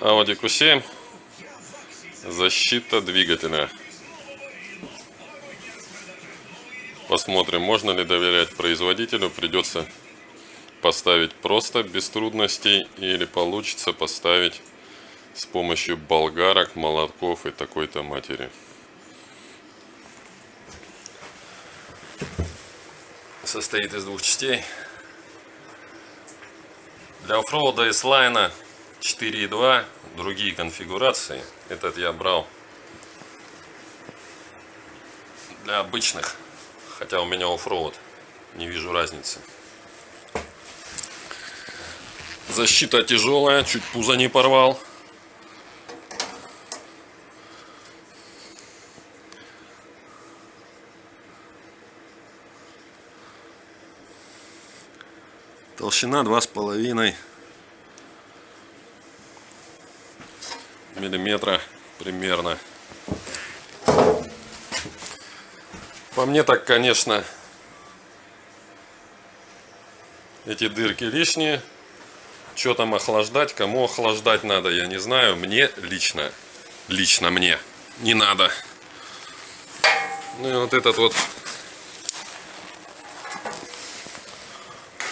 Audi Q7. Защита двигателя. Посмотрим, можно ли доверять производителю. Придется поставить просто без трудностей или получится поставить с помощью болгарок, молотков и такой-то матери. Состоит из двух частей. Для оффроуда и слайна 4.2, другие конфигурации. Этот я брал для обычных, хотя у меня оффроуд, не вижу разницы. Защита тяжелая, чуть пузо не порвал. Толщина два с половиной миллиметра примерно. По мне так, конечно, эти дырки лишние. Что там охлаждать, кому охлаждать надо, я не знаю. Мне лично, лично мне не надо. Ну и вот этот вот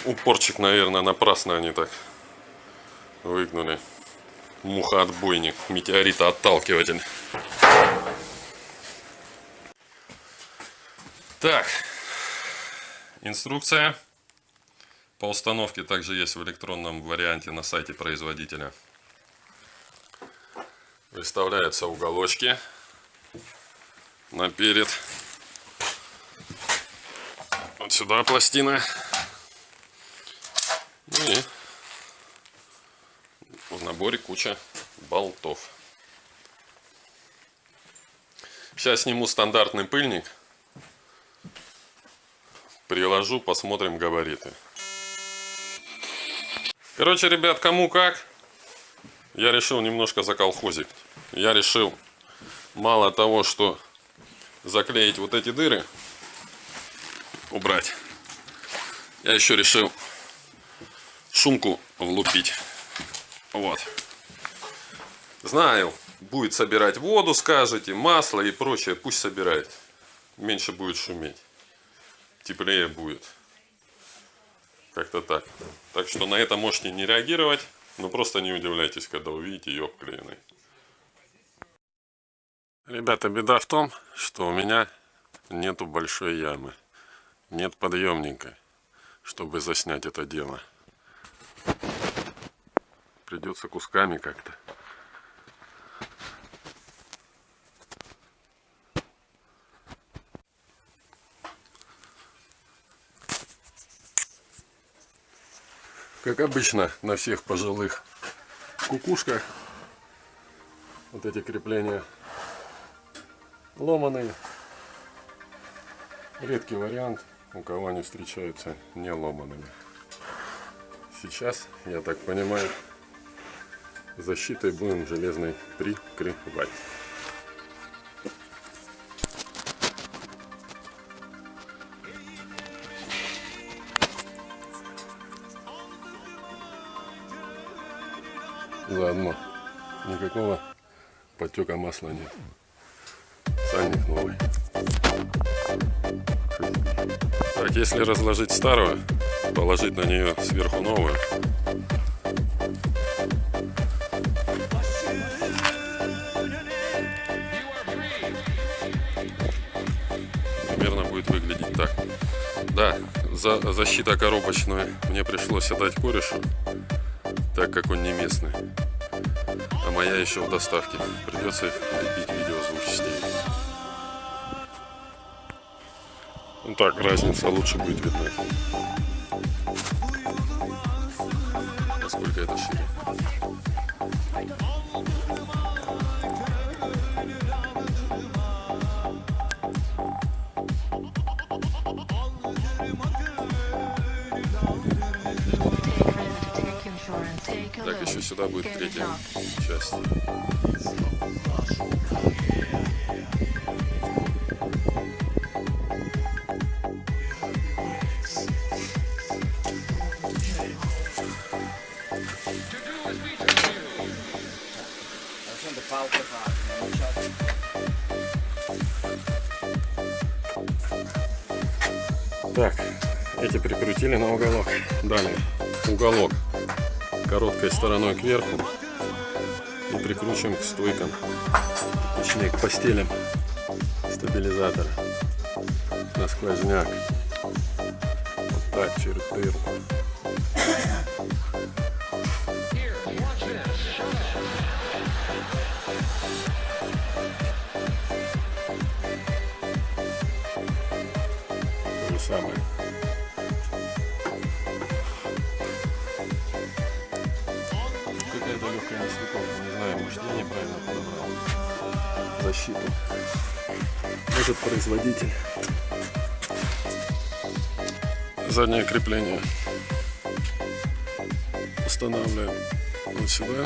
упорчик, наверное, напрасно они так выгнули. Муха-отбойник, метеорита-отталкиватель. Так, инструкция по установке также есть в электронном варианте на сайте производителя. Выставляются уголочки наперед. Вот сюда пластина. И наборе куча болтов. Сейчас сниму стандартный пыльник. Приложу, посмотрим габариты. Короче, ребят, кому как. Я решил немножко заколхозить. Я решил мало того, что заклеить вот эти дыры, убрать. Я еще решил шумку влупить. Вот. Знаю, будет собирать воду, скажете, масло и прочее. Пусть собирает. Меньше будет шуметь. Теплее будет. Как-то так. Так что на это можете не реагировать. Но просто не удивляйтесь, когда увидите ее обклеенной. Ребята, беда в том, что у меня нету большой ямы. Нет подъемника, чтобы заснять это дело придется кусками как-то. Как обычно на всех пожилых кукушках вот эти крепления ломаные. Редкий вариант, у кого они встречаются не ломанными. Сейчас, я так понимаю, защитой будем железной прикрывать. Заодно никакого потека масла нет. Сальник новый. Так, если разложить старую, положить на нее сверху новую, Да, за, защита коробочная мне пришлось отдать корешу, так как он не местный. А моя еще в доставке. Придется лепить видео с частей. Ну так, разница лучше будет видна. Насколько это шире. Так, еще сюда будет третья часть. Так, эти прикрутили на уголок. Далее, уголок короткой стороной кверху и прикручиваем к стойкам, точнее к постелям стабилизатора на сквозняк. Вот так, же самое. Какая-то легкая нестыковка, не знаю, может я неправильно подобрал защиту. Может производитель. Заднее крепление устанавливаем вот сюда.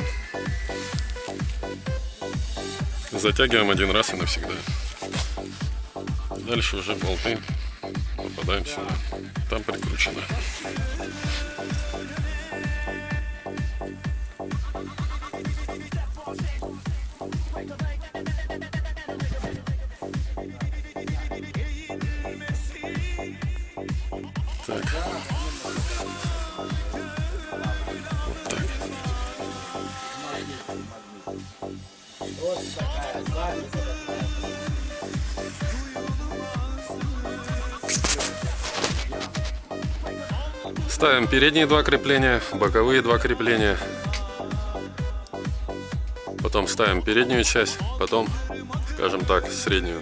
Затягиваем один раз и навсегда. Дальше уже болты попадаем сюда. Там прикручено. Ставим передние два крепления, боковые два крепления. Потом ставим переднюю часть, потом, скажем так, среднюю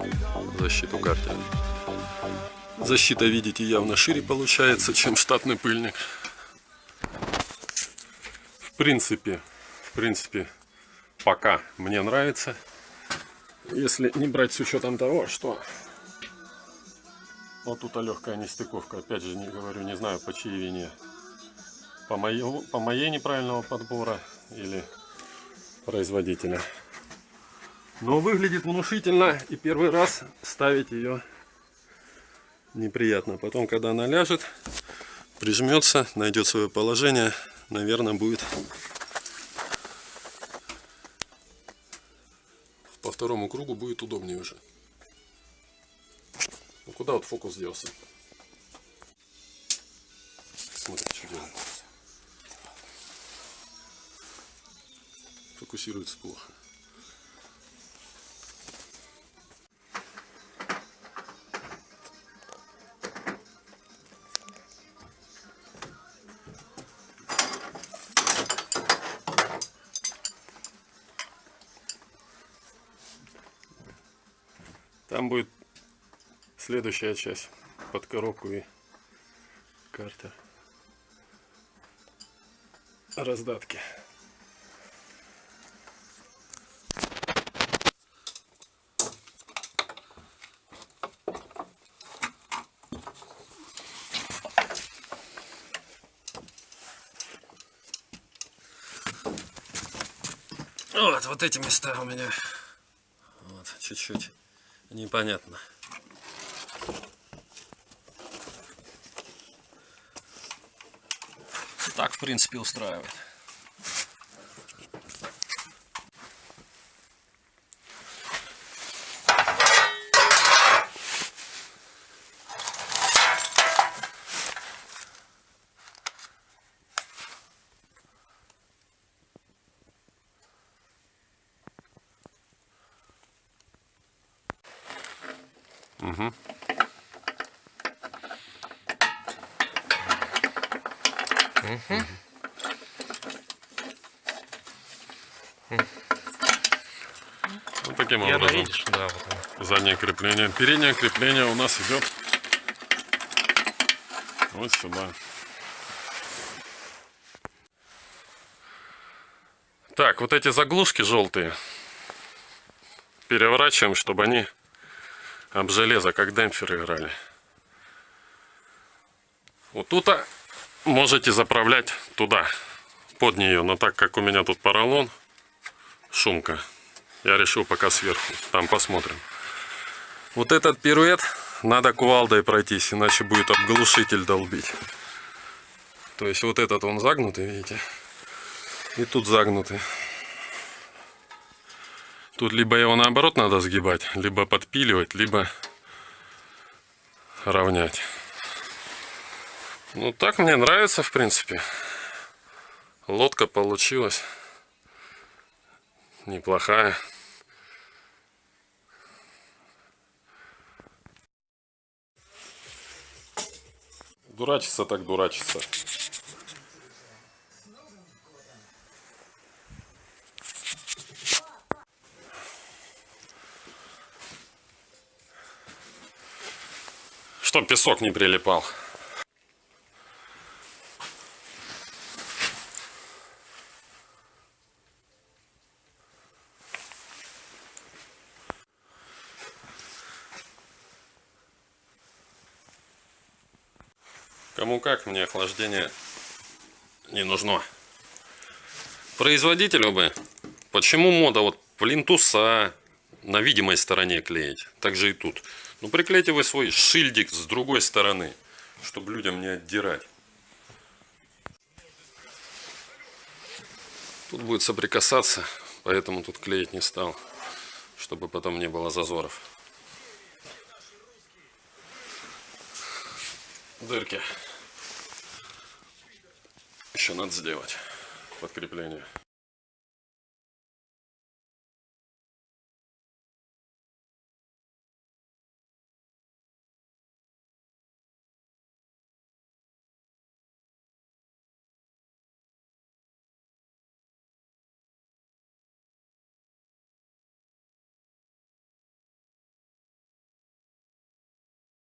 защиту картера. Защита, видите, явно шире получается, чем штатный пыльник. В принципе, в принципе, пока мне нравится. Если не брать с учетом того, что вот тут легкая нестыковка. Опять же, не говорю, не знаю по чьей вине. По моей, по моей неправильного подбора или производителя. Но выглядит внушительно и первый раз ставить ее неприятно. Потом, когда она ляжет, прижмется, найдет свое положение, наверное, будет по второму кругу будет удобнее уже. Ну куда вот фокус делся? Смотри, что делает. Фокусируется плохо. Там будет следующая часть под коробку и карта раздатки. Вот, вот эти места у меня вот, чуть-чуть непонятно. Так, в принципе, устраивает. Вот таким Я образом. видишь, да, вот. Заднее крепление. Переднее крепление у нас идет вот сюда. Так, вот эти заглушки желтые переворачиваем, чтобы они об железо, как демпфер играли. Вот тут а, можете заправлять туда, под нее. Но так как у меня тут поролон, шумка, я решил пока сверху. Там посмотрим. Вот этот пируэт надо кувалдой пройтись, иначе будет обглушитель долбить. То есть вот этот он загнутый, видите? И тут загнутый. Тут либо его наоборот надо сгибать, либо подпиливать, либо равнять. Ну так мне нравится в принципе. Лодка получилась неплохая. Дурачиться так дурачиться. Чтоб песок не прилипал. Кому как, мне охлаждение не нужно. Производителю бы. Почему мода вот плинтуса на видимой стороне клеить? Так же и тут. Ну приклейте вы свой шильдик с другой стороны, чтобы людям не отдирать. Тут будет соприкасаться, поэтому тут клеить не стал, чтобы потом не было зазоров. Дырки. Еще надо сделать подкрепление.